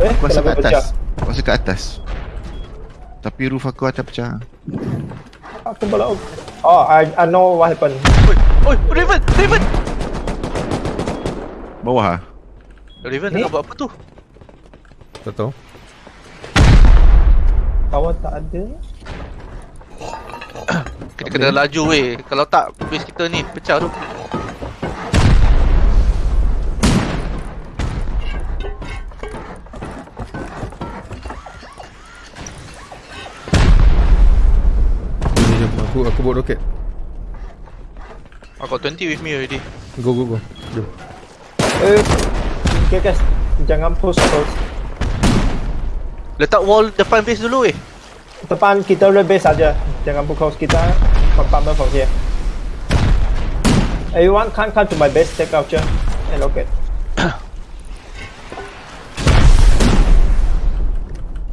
Eh, Aku rasa kat pecah? atas Aku rasa kat atas Tapi roof aku atas pecah Aku belum. Oh, I, I know what happened. Oi, oi, Raven, Raven. Bawah lah Raven tengah buat apa tu? Tak tahu Kawan tak ada. Kita kena laju weh. Kalau tak base kita ni pecah tu. Aku, aku bawa roket I got 20 with me already. Go go go Jom Eh, okay guys. Jangan push close. Letak wall depan base dulu weh. Depan kita rebase saja. Jangan push close. Kita pump from here. Everyone can come to my base, take out your and rocket.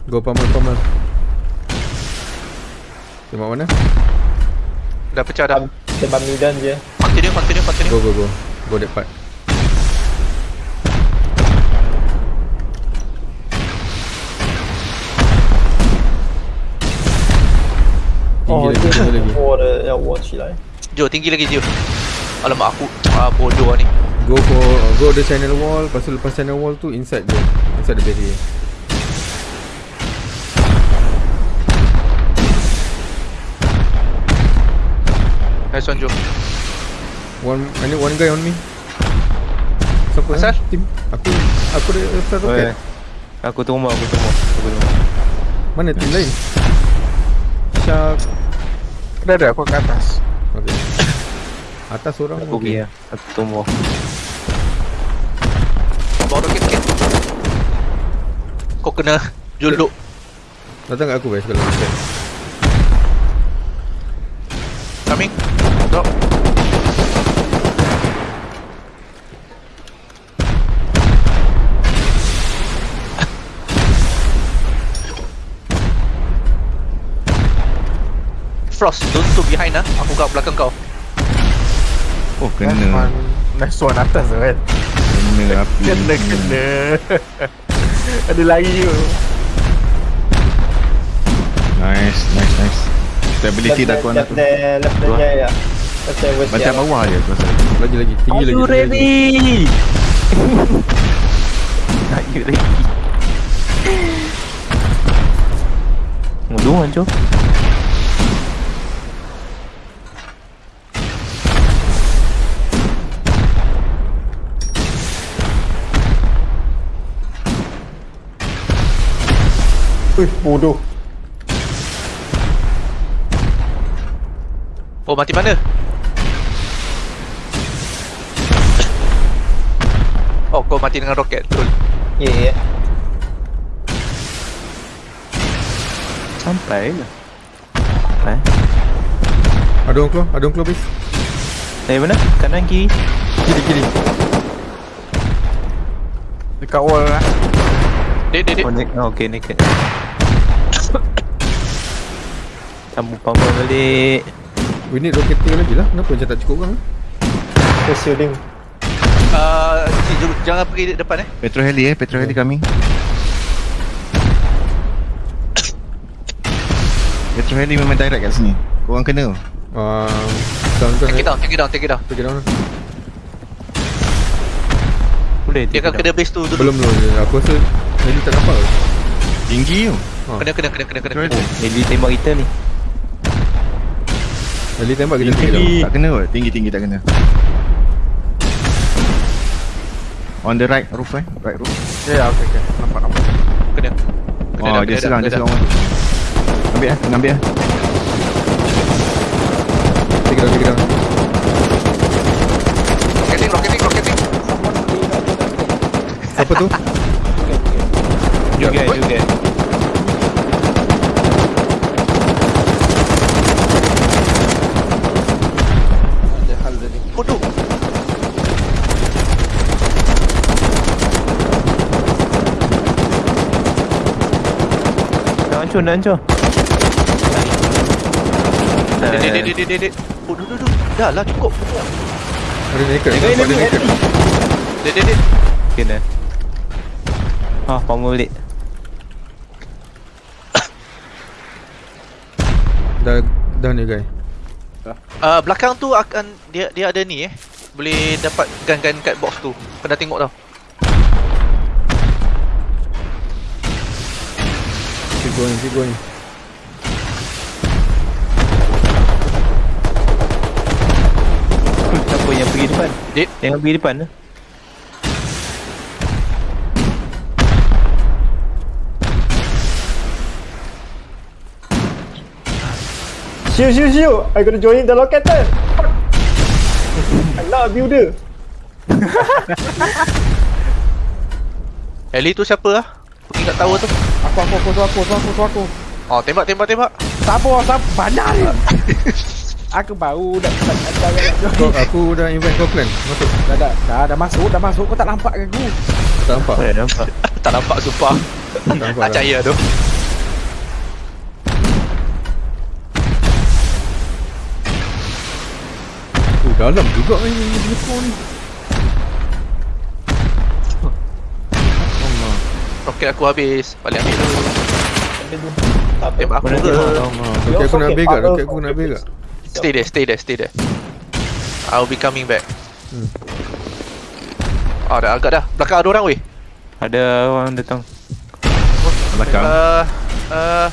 Go pamal pamal Tembak mana? Dah pecah dah. Sebab midan je. Pantai dia, pantai dia, pantai dia. Go go go. Go part. Tinggi oh, tinggi lagi. Oh, ada yang wall cilai. Jo, tinggi lagi Jo. Alamak aku. Ah, bodoh lah ni. Go for go the channel wall, lepas tu lepas channel wall tu inside dia. Inside the barrier. Nice one Jo. One I need one guy on me Siapa Asal? eh? Team Aku Aku ada roket ya. Aku tunggu aku tunggu Aku tunggu Mana team lain? Shark Dah ada aku kat atas Okay Atas orang Aku pergi lah Aku tunggu Bawa roket sikit. Kau kena juluk. Datang kat aku guys kalau Coming. Drop. Frost, don't to behind ah. Aku kat belakang kau. Oh Nice kena one. Nice one atas tu kan? Kena api. Kena kena. Ada lagi tu. Nice nice nice. Stability dah kuat left tu. there, left there, yeah, yeah. Macam bawah je aku rasa Lagi lagi Tinggi lagi tinggi lagi. Are you ready? Mudu kan Joe? Ui, bodoh. Oh, mati mana? Kau mati dengan roket. Betul. Yeah, yeah. Sampai lah Eh? Ada orang keluar Ada orang keluar base Dari mana? Kanan kiri? Kiri kiri Dekat wall lah Dek, dek, dek. Oh, nek- oh okay naked Sambung pamer balik We need rocketing lagi lah Kenapa macam tak cukup orang eh? Just shielding. Uh, jangan pergi depan eh. Petro heli eh. Petro heli kami. Petro heli memang direct kat sini. Korang kena. Uh, down down Take it down, take it down, take it down. Take it down. Boleh Dia akan kena base tu dulu. Belum belum. Aku rasa Heli tak nampak? Tinggi tu. Kena, kena, kena, kena, kena. Petro heli. Tembak kita ni. Heli tembak kita down. Tak kena kot. Tinggi tinggi tak kena On the right roof eh Right roof Ya okay okay Nampak nampak Kena. Kena Oh dah, dia kena serang dah, Dia serang orang Ambil eh Kena ambil eh Take it down take it down. Rocketing, rocketing, rocketing. Siapa tu? You get you get Bodoh. Nak hancur nak hancur Dek, dek, dek, dek, dek, dek. Oh, duduk, duduk. Dah lah, cukup. Ada naked dia naked Dek, dek, dek. Kena Oh, power balik. Dah dah ni guys. Uh, belakang tu akan dia dia ada ni eh. Boleh dapat gun-gun kat box tu. Kena tengok tau. Going, keep going. Siapa yang pergi depan? Did. Jangan pergi depan lah. Shoot, shoot, shoot. I gonna join the locator. Not a builder. Ellie tu siapa lah? Pergi kat tower tu. Aku aku aku tu aku tu aku tu aku. Oh, tembak tembak tembak. Sabar sabar bandar ni. Aku baru dah dah dah, dah, dah, Kau, aku dah invite kau plan. Masuk. dah, dah, dah, dah masuk dah masuk kau tak nampak ke aku? Tak nampak. Oh, dah nampak. tak nampak sumpah. Tak nampak. Tak dah. percaya tu. Oh, dalam juga ni ni telefon ni. Roket aku habis. Balik ambil dulu. Apa. Tembak aku ke? Roket aku nak ambil kat, roket aku nak ambil kat. Stay there, stay there, stay there. I'll be coming back. Hmm. Ah, dah agak dah. Belakang ada orang weh. Ada orang datang. Belakang. Uh, uh,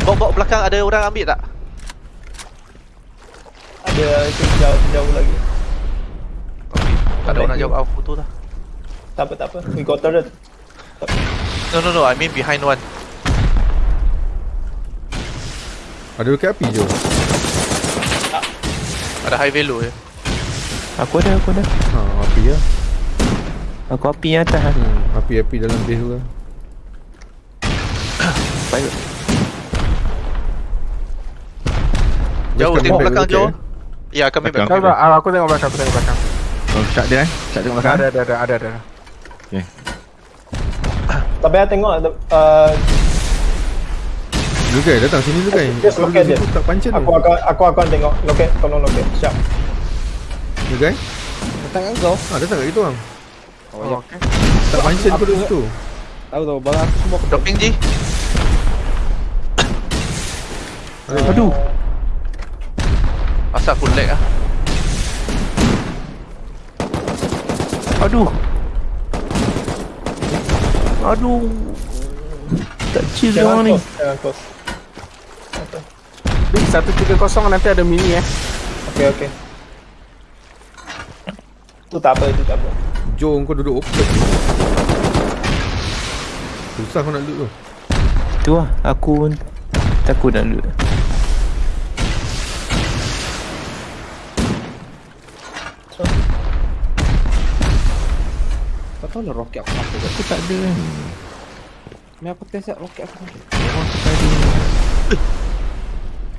Bok-bok belakang ada orang ambil tak? Ada itu jauh, jauh lagi. Okay. Tak ada orang jawab aku tu lah. Tak apa, tak apa. We got turret. No, no, no. I mean behind one. Ada roket api je. Ada high value je. Aku ada, aku ada. Ha, api lah. Aku api yang atas lah. Hmm, api-api dalam base tu lah. Baik. Jauh tengok belakang jauh. eh. Ya, kami. Belakang. Aku tengok belakang, aku tengok belakang. Oh, shot dia eh. Shot tengok belakang. Ada ada ada ada ada. Tapi saya tengok ada, uh, Lu guys, datang sini lu guys. Just Kau roket pergi dia. tak pancen aku akan aku akan tengok loket, tolong loket. Siap. Lu guys. Datang kan kau? Ha, datang kat kita orang. Oh, ya. Okay. Tak pancen kau duduk situ. Tahu tahu barang aku semua Dropping G. Aduh. Asal aku lag ah. Aduh. Aduh. Tak chill dia orang ni. jangan close. Big 130 nanti ada mini eh. Okey, okey. Tu tak apa, tu tak apa. Jom kau duduk open. Susah kau nak loot tu. Tu lah. Aku pun takut nak loot. Tahu lah roket aku sampai Aku tak ada kan. Ni aku test tak roket aku sampai.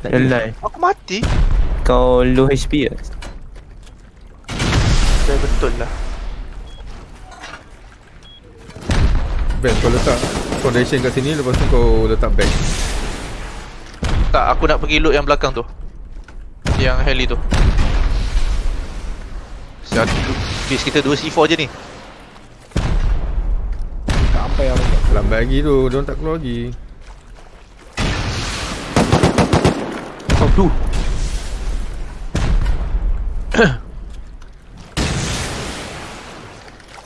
Tak ada line. Aku mati. Kau low HP ke? Ya, betul lah. Best kau letak foundation kat sini lepas tu kau letak back. Tak, aku nak pergi loot yang belakang tu. Yang heli tu. Siap, base kita 2 C4 je ni. Tak sampai yang. Lambat lagi tu, dia orang tak keluar lagi. Aduh.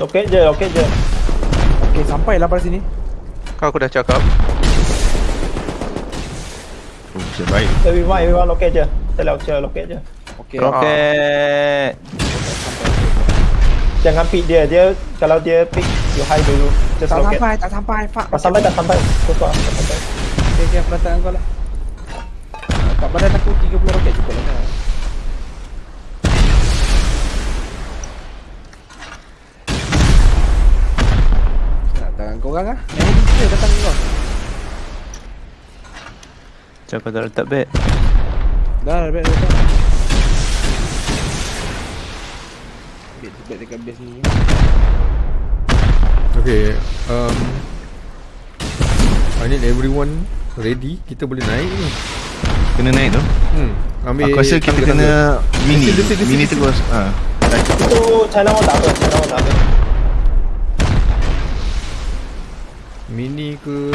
Loket je, loket je. Okey, sampai lah pada sini. Kau aku dah cakap. Oh, siap baik. Everyone, everyone loket je. Saya lihat je, loket je. Okey. Roket. Jangan pick dia. Dia kalau dia pick, you hide dulu. Just Tak loket. sampai, tak sampai. Fuck. Tak sampai, tak sampai. Kosong, tak sampai. Okey, okey, aku datang kau lah. Ah, Kat badan aku 30 roket cukup lah kan. Nak tangan kau orang ah. Yang ini dia datang kau. Macam kau tak letak bed. Dah, dah, dah, dah. Bed, bed dekat base ni. Okay, um, I need everyone ready. Kita boleh naik ni. Kena naik tu. Hmm, ambil Aku rasa kita kena mini. Desil, desil, desil, Mini desil. terus. Ha. Itu China Wall tak apa, China Wall tak apa. Mini ke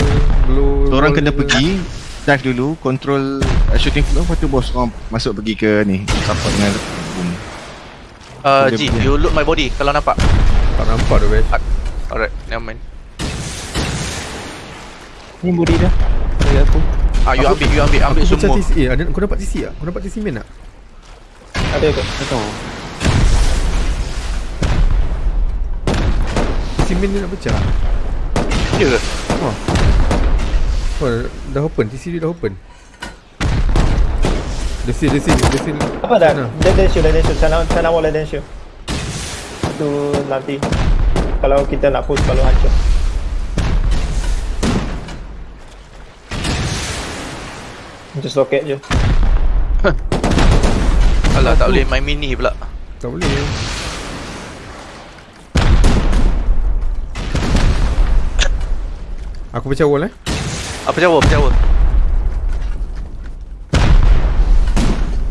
Blow Orang kena ke? pergi Dive dulu Control uh, shooting floor Lepas tu bos orang masuk pergi ke ni Support dengan boom Uh, G, you loot my body kalau nampak. Tak nampak tu best Alright, never mind. Ni body dah. Bagi aku. Ah, you ambil, you ambil, ambil Aku semua. TC Eh ada, kau dapat TC tak? Kau dapat TC main tak? Ada ke? Tak tahu. TC main dia nak pecah Ya ke? Oh dah open TC dia dah open Dia seal dia seal Dia seal Apa dah? Dia dia shoot, dia shoot. Sana sana wall dia shoot. Itu nanti kalau kita nak push kalau hancur. Just rocket je. Alah, tak boleh main mini pula. Tak boleh Aku pecah wall eh Apa Jawa, apa Jawa?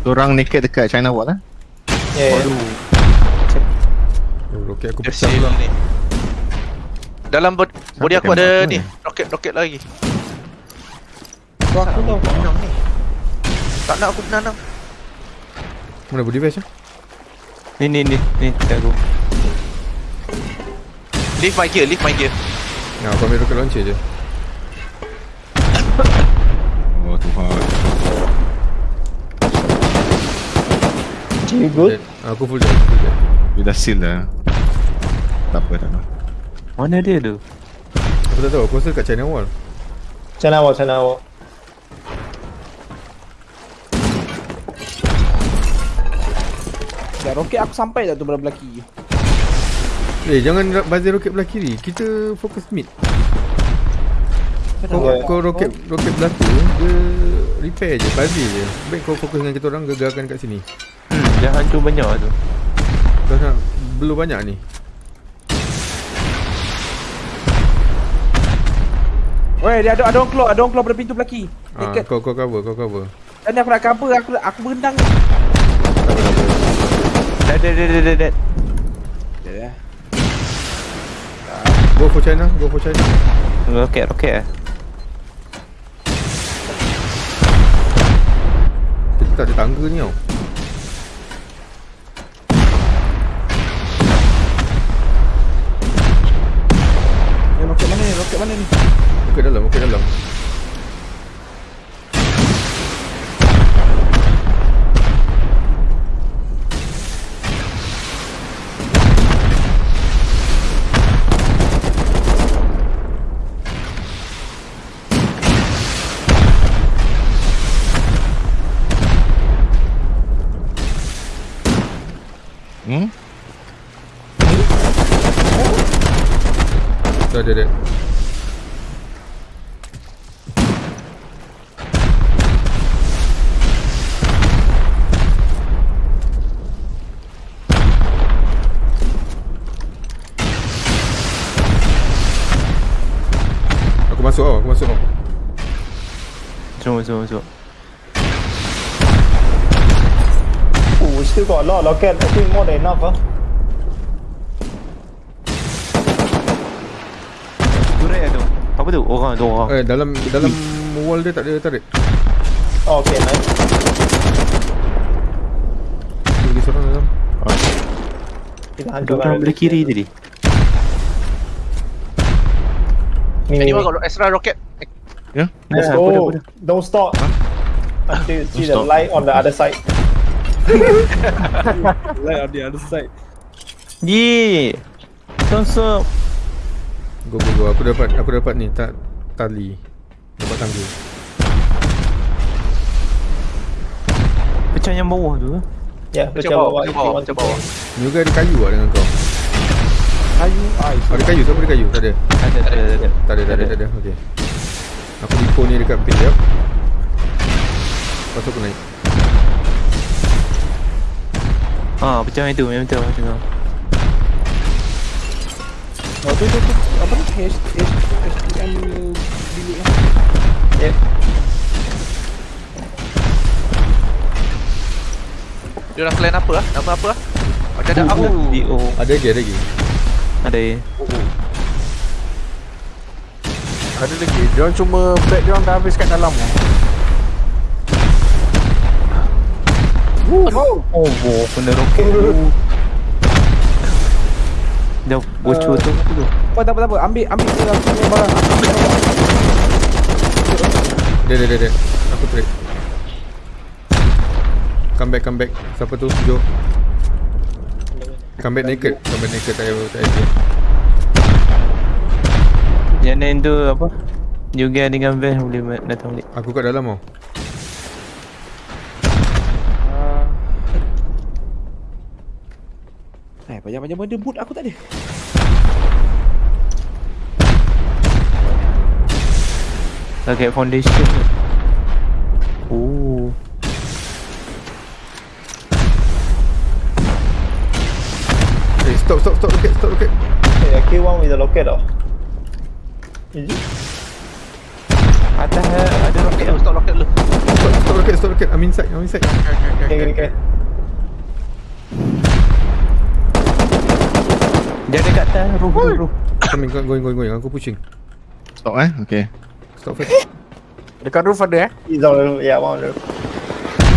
Orang naked dekat China Wall lah Yeah. Oh roket aku pecah pula ni. Dalam bod body aku ada aku ni, roket-roket lagi. Kau aku tahu. Menang ni. Tak nak aku menang. Mana body eh Ni ni ni ni kat aku. Leave my gear, leave my gear. Nah aku ambil rocket launcher je Oh Tuhan? Dead. Aku full dead full dead Dia dah seal dah Tak apa tak apa Mana dia tu? Aku tak tahu aku rasa kat China wall Sana wall, sana wall. Dah roket aku sampai tak tu belah belah kiri. Eh jangan bazir roket belah kiri Kita fokus mid Kau, Okay. kau roket roket belah tu Dia repair je Bazir je Baik kau fokus dengan kita orang Gagalkan kat sini Hmm, dah hancur banyak tu. Dah nak Belum banyak ni Weh, dia ada ada orang keluar, ada orang keluar pada pintu belaki. ah. Kau kau cover Kau cover Dan aku nak cover, aku aku berenang ni. Dah dah dah dah dah. dah. Ya. Go for China Go for China Roket roket ah. Kita tak ada tangga ni tau Hmm? Dah ada dah Aku masuk tau, aku masuk tau Semua semua semua. Still got a lot of rocket. I think more than enough, ah. Turret tu. Apa tu? Orang tu orang. Eh dalam dalam wall dia tak ada turret Oh, okay, nice. Lagi seorang dalam Kita Ada hancurkan. orang belah kiri tadi. Ni, ni, Anyone got extra rocket? Let's go. aku dah, aku dah. Don't stop. Until you see the light on the other side. Light on the other side. Ye. Konsop. Go go go Aku dapat Aku dapat ni tak Tali Dapat tangga Pecah yang bawah tu. eh. Yeah, Pecah pecah bawah, bawah. pecah bawah, pecah bawah. Ni juga ada kayu lah dengan kau Kayu ais. Ada kayu Siapa ada kayu? Tak ada Ada ada ada. ada. Tak ada tak ada tak ada Okay Aku lipo ni dekat base jap Lepas tu aku naik Ah, pecah yang tu memang betul macam tu. Oh, tu tu tu. Apa ni? H H HTM bilik ni. Yeah. Dia orang clan apa ah? Nama apa ah? Macam ada apa? Oh, DO. Ada lagi ada lagi Ada. Ada lagi. Dia orang cuma back dia orang dah habis kat dalam Oh, oh, kena roket tu. Dah bocor tu tu. Apa tak apa tak apa. Ambil ambil tu aku punya barang. Dia dia dia dia. Aku trade. Come back come back. Siapa tu? Jo. Come back naked. Come back naked tak payah tak payah. Yang lain tu apa? Juga dengan van boleh datang balik. Aku kat dalam tau. Eh, banyak-banyak benda boot aku tak ada. Target foundation. Oh. Eh stop stop stop rocket stop rocket. Hey, I kill one with the rocket tau. Is it? Atas eh, ada tu. dulu, stop roket dulu. Stop stop rocket stop rocket. I'm inside I'm inside. Okay, okay, okay. Dia ada kat atas roof roof roof. Coming going going going. Aku pushing. Stop eh. Okay. Stop first. Dekat roof ada eh. He's on the roof. Yeah, one on the roof.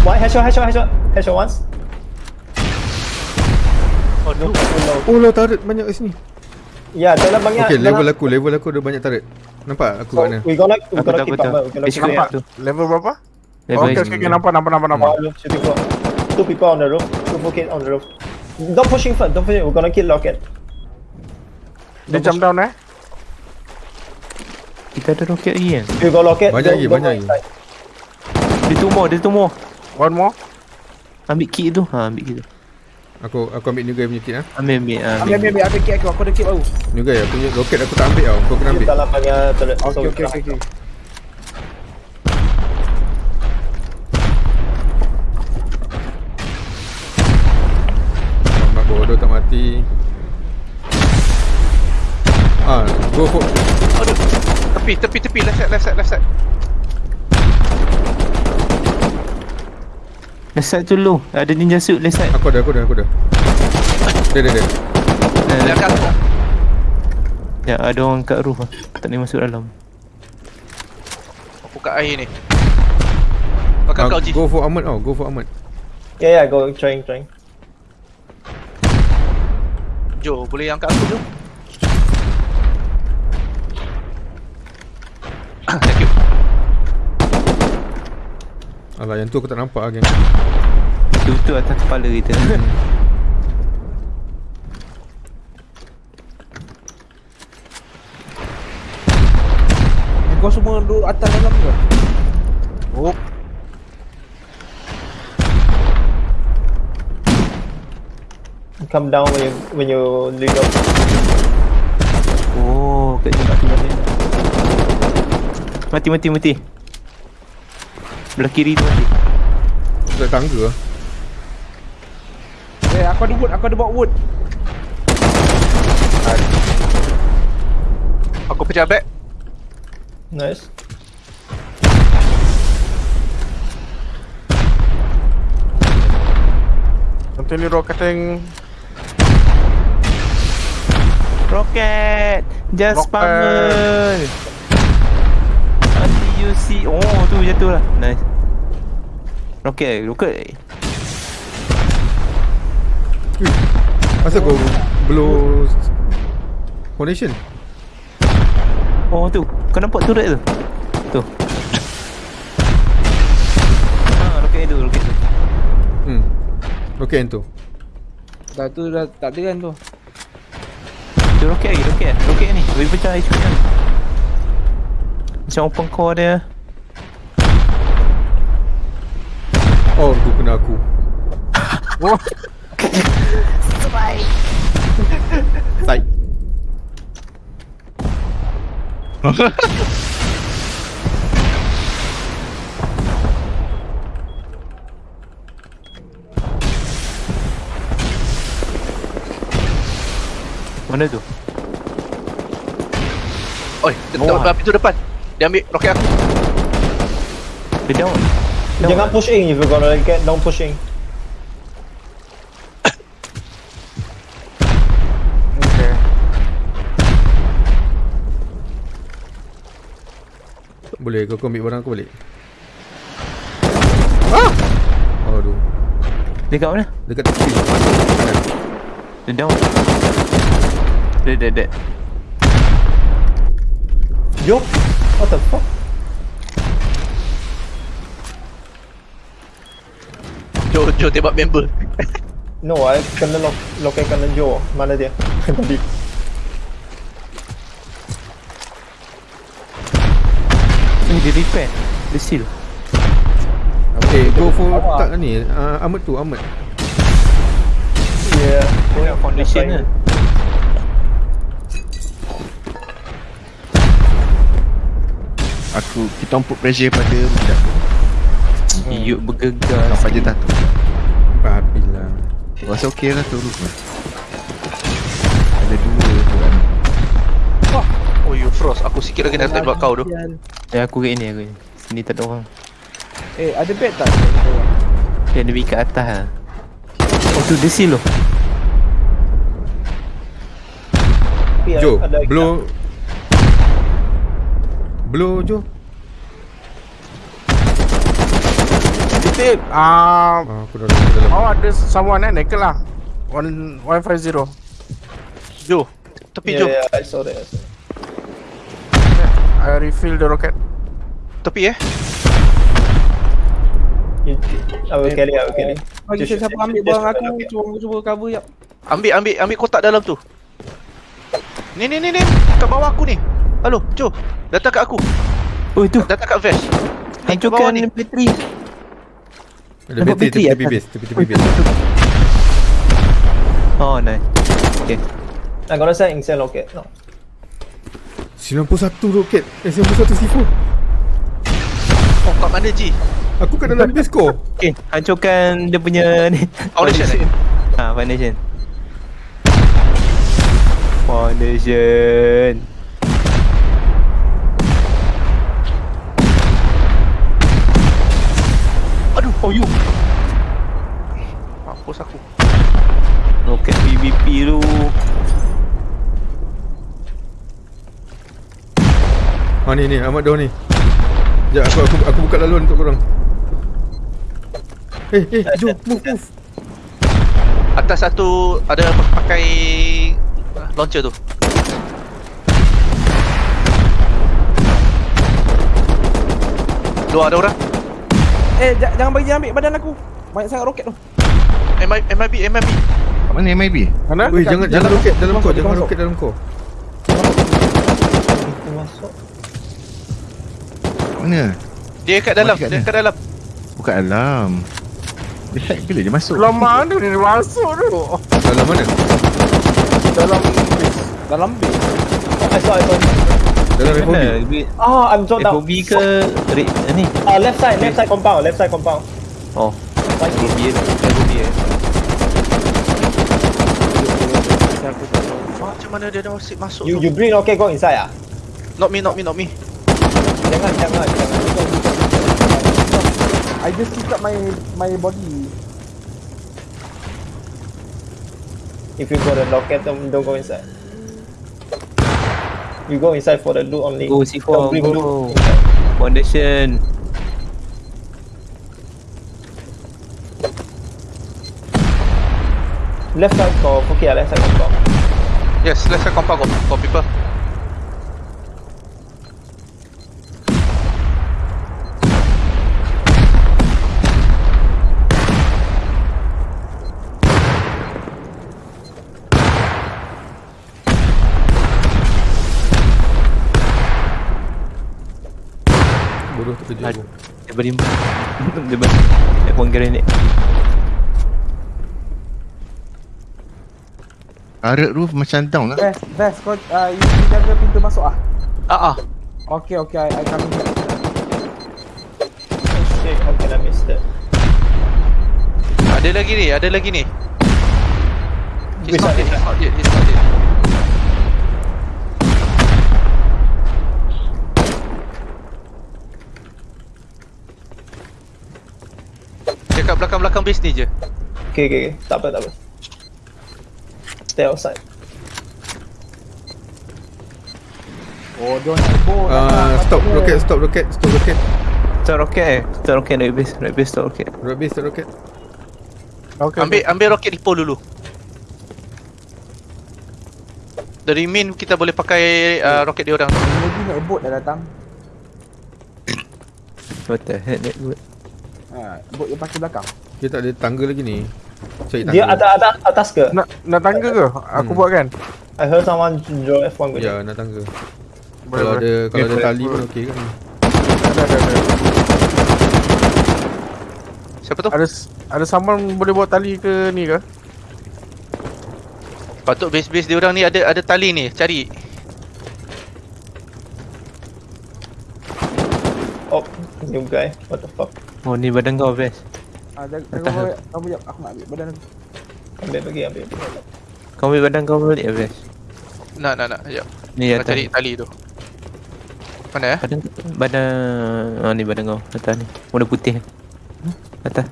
One headshot, headshot, headshot. Headshot once. Oh, no. No. Oh lah turret banyak kat sini. Yeah, dalam banyak. Okay level dalam- aku level aku ada banyak turret. Nampak aku So, kat mana? we gonna, we keep up. We gonna Dia keep cakap up. tu. Level berapa? Level Oh, okay, okay, okay, nampak, nampak, nampak, nampak. Two people on the roof. Two full on the roof. Don't pushing first. Don't pushing. We're gonna kill Locket. Dia jump down eh. Kita ada roket lagi kan? You go Locket. Banyak don't- lagi, banyak lagi. Dia tumor, dia tumor. One more. Ambil kit tu. Ha, ambil kit tu. Aku aku ambil new guy punya kit ah. Ambil, ambil. ah, Ambil, ambil, ambil, ambil kit aku. Aku ada kit baru. New guy aku punya roket aku tak ambil tau. Kau kena ambil. Dalam banyak okay, cannot- okay, okay. Mak bodoh tak mati. Ah, go for Aduh. Tepi, tepi, tepi. Left side, left side, left side. Left side tu low. Ada ninja suit left side. Aku ada, aku ada, aku ada. Dia, dia, dia. Nah, Dia akan aku. Ya, ada orang kat roof lah. Tak boleh masuk dalam. Aku kat air ni. Makan Ah, kau, Ji. go for Ahmad tau, go for Ahmad. Yeah, yeah. Go trying, trying. Jo, boleh angkat aku, Jo? Thank you. Alah, yang tu aku tak nampak lagi. Tu tu atas kepala kita. Kau semua duduk atas dalam ke? Oh, Come down when you when you lead up. oh, kat sini mati mati. Mati mati mati. Belah kiri tu mati. Tak tangga lah. eh, aku ada wood, aku ada bawa wood. Aku pecah back. Nice. Nanti ni rock kating Rocket! Just Rocket. spammer! Anti UC. Oh, tu jatuh lah. Nice. Rocket, rocket. Masa kau blow foundation? Oh tu. Kau nampak turret tu? Tu. Ha, roket tu, roket tu. Hmm. Okay yang tu. Dah tu dah tak ada kan tu. Tu roket lagi, roket. Roket ni. Boleh pecah HP ni. Macam open core dia. Oh, tu kena aku. Oh, Tai. Mana tu? Oi, oh. api tu depan. Dia ambil roket aku. Dia down. Down. Jangan push in if you gonna get down pushing. okay. Boleh kau, kau ambil barang aku balik Ah Aduh Dekat mana? Dekat tepi Dia down. Dead, dead, dead. Yo, what the fuck? Jo, Jo tembak member. No, I kena lock, lock kena Joe. Mana dia? Tadi. Eh, dia repair. Dia seal. Okay go for tak ni uh, Ahmad tu Ahmad Yeah. Dia foundation lah. Aku kita put pressure pada budak tu. Yuk bergegas. Nampak je dah tu. Babilah rasa okey lah tu. Ada dua tu kan. Oh, you frost. Aku sikit lagi nak tembak kau tu. Ya, aku kat ni, aku ni. Sini tak ada orang. Eh, ada bed tak? Dia ada pergi kat atas lah. Oh, tu dia seal loh. Yeah, Jo Blow Blow Jo Tip. Ah, ah, Aku dah aku dalam oh ada someone eh, Nekel lah. One one five zero. Jo. Tepi Jo. Yeah, yeah, I saw that. I saw that. I refill the rocket. Tepi eh. You, I will carry, I will carry. Bagi Just- siapa ambil barang aku, cuba cuba cover jap. Ambil, ambil, ambil kotak dalam tu. Ni, ni, ni, ni. Kat bawah aku ni. Halo, Jo. Datang kat aku. Oh, itu. Datang kat vest. Hancurkan ni. bateri. Ada bateri bateri tepi base Tepi-tepi base Oh, nice. Okay. I'm gonna send Insen rocket. No. 91 roket Eh 91 C4 Oh, kat mana Ji? Aku kat dalam base kau Okay, hancurkan dia punya ni. Foundation eh? Ha, foundation. Foundation. Aduh, oh you. Mampus aku. Roket PVP tu. Ha ni ni Ahmad dah ni Sekejap aku, aku, aku buka laluan untuk korang Eh eh Jo move move Atas satu ada pakai launcher tu. Dua ada orang. Eh, j- jangan bagi ambil badan aku. Banyak sangat roket tu. MI, MIB, MIB. Kat mana MIB? Mana? Weh jangan jangan roket dalam kau dia Jangan roket dalam kau masuk. Mana? Dia kat dalam, dia kat dalam. Bukan alam. Dia hack bila dia masuk? Dalam mana dia masuk tu? Dalam mana? Dalam base. Dalam base. I saw, I saw. Dalam FOB? Lebih Oh, I'm so down. FOB ke red ni? Uh, left side, left side compound, left side compound. Oh, Right FOB eh. FOB eh. Macam mana dia dah masuk You you bring rocket go inside ah? Not me, not me, not me. Jangan, jangan, jangan. I just pick up my my body. If you got a rocket, don't, don't go inside. You go inside for the loot only. Go C4, Don't bring go. loot. Foundation. Left side for okay, left side compound. Yes, let's say compound got, got people. Bodoh terkejut aku Dia beri Dia beri F1 grenade Turret roof macam down lah. Vest, Vest, kau uh, you you jaga pintu masuk ah. Ah ah. Okay, okay, I, I coming back. Oh shit, how can I miss that? Ada lagi ni, ada lagi ni. He's not dead, he's not dead, he's not dead. Belakang-belakang base ni je. Okay, okay, okay. Tak apa, tak apa. Stay outside. Bodoh nak bodoh. Ah, stop roket, stop roket, stop roket. Stop roket eh. Stop roket naik base. Naik base stop roket. Roket base, stop roket. Okay, Ambil ambil roket depot dulu. Dari main kita boleh pakai uh, roket dia orang. Lagi nak boat dah datang. What the heck that? Ha, boat yang pakai belakang. Kita tak ada tangga lagi ni. Cari tangga. Dia atas atas atas ke? Nak nak tangga ke? Aku Hmm. buat kan? I heard someone draw F1 ke? Ya, nak tangga. Boleh Kalau boleh. ada kalau ada tali pun okey kan. Ada ada ada. Siapa tu? Ada ada someone boleh bawa tali ke ni ke? Patut base-base dia orang ni ada ada tali ni. Cari. Oh, new guy. What the fuck? Oh ni badan kau best. Ah, jaga bawa. Kamu jap aku nak ambil badan aku. Ambil pergi, ambil. Kau ambil badan kau balik ya best. Nak nak nak. Sekejap. Ni Nak atas. cari tali tu. Mana eh? Badan badan ah ni badan kau atas ni. Warna putih. Hmm, Atas.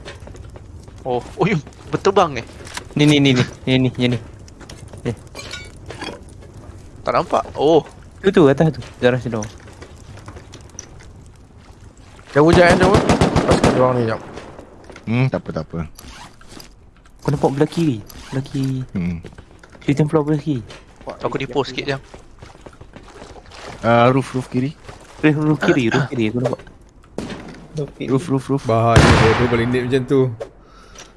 Oh, oh yum, berterbang eh. Ni ni ni ni. Ni ni ni. ni. Tak nampak. Oh, Tu tu atas tu. Darah sedang. Jauh jangan jauh. Kat orang ni jap. Hmm, tak apa tak apa. Kau nampak belah kiri. Belah kiri. Hmm. Shooting floor belah kiri. aku depo sikit jam. Uh, roof roof kiri. Roof roof kiri. Roof kiri aku nampak. Roof roof roof. Bahaya dia, dia boleh naik macam tu.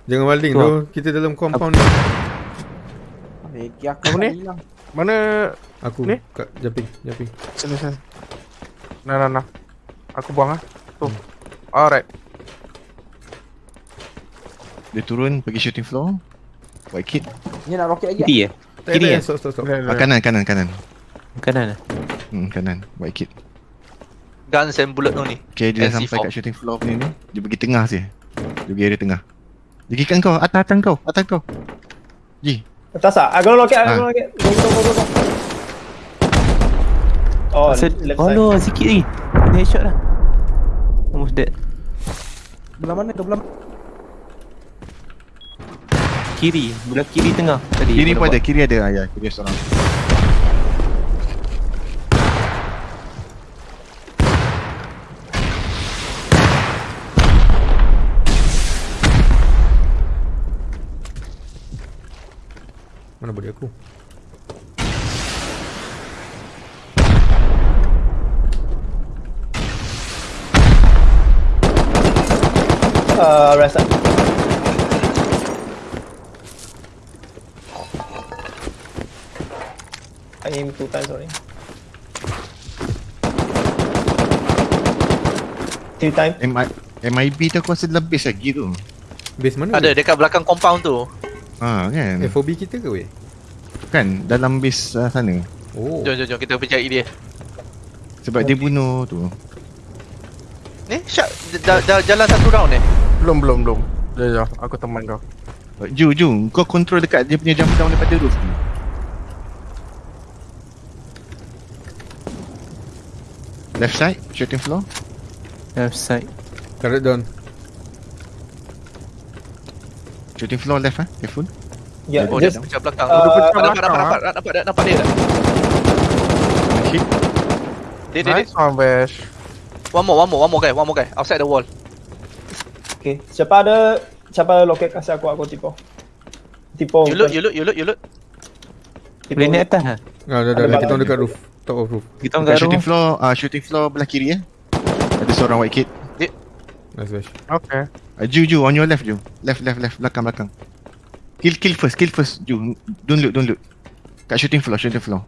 Jangan maling Tu. Kita dalam compound ni. Aku tak ni? hilang. Mana Aku Ni? kat jumping, jumping. sini sini. Nah nah nah. Aku buang ah. Tu. Alright. Dia turun pergi shooting floor. White kid. Ni nak roket lagi. Kiri eh? Tak Kiri eh? stop stop stop. Ah, kanan kanan kanan. Kanan lah. Hmm, kanan. White kid. Guns and bullet tu ni. Okay, dia dah sampai kat shooting floor punya ni. Dia pergi tengah sih. Dia pergi area tengah. Dia pergi kat kau. Atas atas kau. Atas kau. Ji. Atas ah. Gonna rocket, Ah. gonna rocket. Go, go, go, go. Oh, Asal, left oh side. no, sikit lagi. Kena headshot lah. Almost dead. Belah mana ke belah? Kiri, belah kiri tengah tadi. Kiri pun ada. Kiri ada. Ah, ya, kiri seorang. Mana body aku? Uh, right aim two times already. Three times. MI, MIB tu aku rasa dalam base lagi tu. Base mana? Ada tu? dekat belakang compound tu. Ha, kan? FOB kita ke weh? Kan, dalam base uh, sana. Oh. Jom jom jom kita pergi cari dia. Sebab dia bunuh tu. Ni Syak dah, dah jalan satu round eh. Belum belum belum. Jom jom. Aku teman kau. Ju, Ju, kau control dekat dia punya jump down daripada roof ni. Left side, shooting floor. Left side. Turret down. Shooting floor left ah, careful. Yeah, Oh dia just pecah belakang. Uh, pecah nampak, belakang, nampak, nampak, nampak, nampak, nampak dia dah. Hit. Dia, dia. Nice one, Bash. One more, one more, one more guy, one more guy. Outside the wall. okay. Siapa ada siapa ada loket kasih aku aku tipo. Tipo. You look, you look, you look, you look. Boleh naik atas lah. Ah, dah dah, kita dekat roof. Top of roof. Kita orang shooting floor, ah shooting floor belah kiri eh. Ada seorang white kid. Nice bash. Okay. Uh, Ju, Ju, on your left, Ju. Left, left, left, belakang, belakang. Kill, kill first, kill first, Ju. Don't loot, don't loot. Kat shooting floor, shooting floor.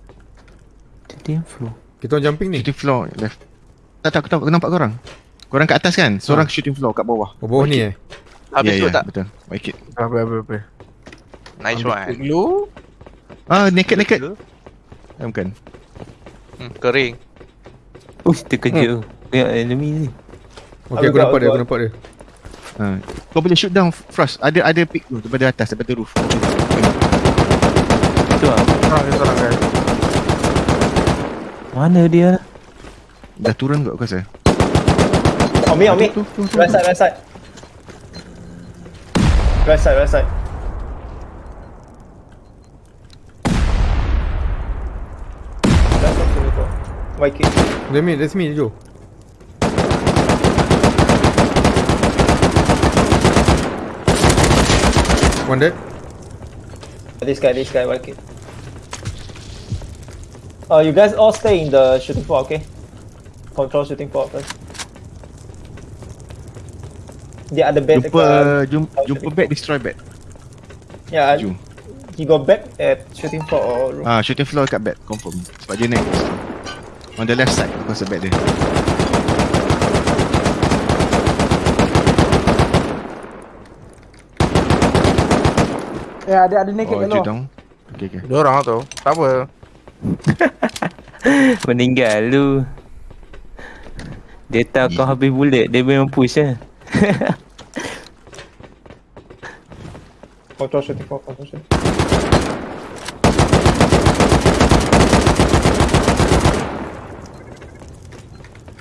Shooting floor. Kita orang jumping ni. Shooting floor, left. Tak, tak, aku tahu, aku nampak korang. Korang kat atas kan? Seorang shooting floor kat bawah. Oh, bawah ni eh. Habis Ya, tu ya, tak? Betul, white kid. Apa apa apa. Nice one. Lu? Ah, naked, naked. Ah, bukan. Hmm, kering. Uish, terkejut. Ya, enemy ni. Okay, aku nampak dia, aku nampak dia. Ha. Kau boleh shoot down Frost. Ada ada pick tu daripada atas, daripada roof. Tu. Ah, dia seorang guys. Mana dia? Dah turun kot aku rasa. On me, on me. Tu, tu, tu, Right side, right side. Right side, right side. Right side sini tu. YK. Let me, let's me, Joe. One dead. This guy, this guy, YK. Uh, you guys all stay in the shooting floor, okay? Control shooting floor first. Dia ada bed Jumpa dekat... jumpa, jumpa bed destroy bed. Ya, Jom. he got bed at shooting floor or room. Ah, shooting floor kat bed confirm. Sebab dia naik. On the left side aku rasa bed dia. Ya, ada ada naked Oh, kat luar. Okay, okay. Dia orang tu. Tak apa. Meninggal lu. Dia tahu kau habis bullet, dia memang push lah. Control shooting floor, control shooting.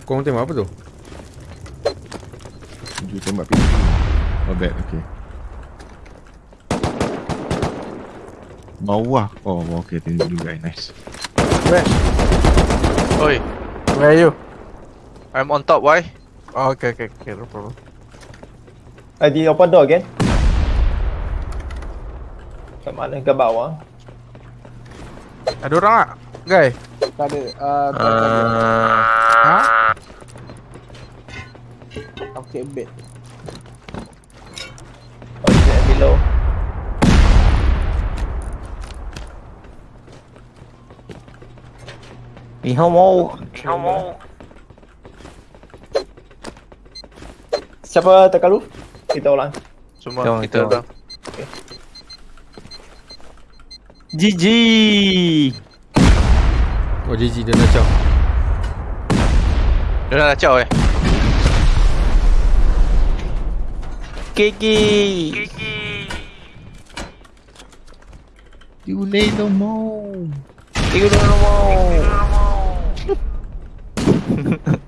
Kau orang tembak apa tu? Dia tembak pintu. Oh, bed. Okay. Bawah. Oh, okay. Tengok dulu guys. Nice. Oi, Where are you? I'm on top, why? Oh, okay, okay, okay, no problem. Uh, di open door again. Kat mana? Kat bawah. Ada orang tak? Guy? Tak ada. Uh, tak ada. Ah, Ha? Okay, bed. It below? ni hao. Siapa tekan roof? Kita ulang. Semua kita jom. GG Oh GG dia dah caw Dia dah caw eh? Kiki, KK You lay no more. You lay no more.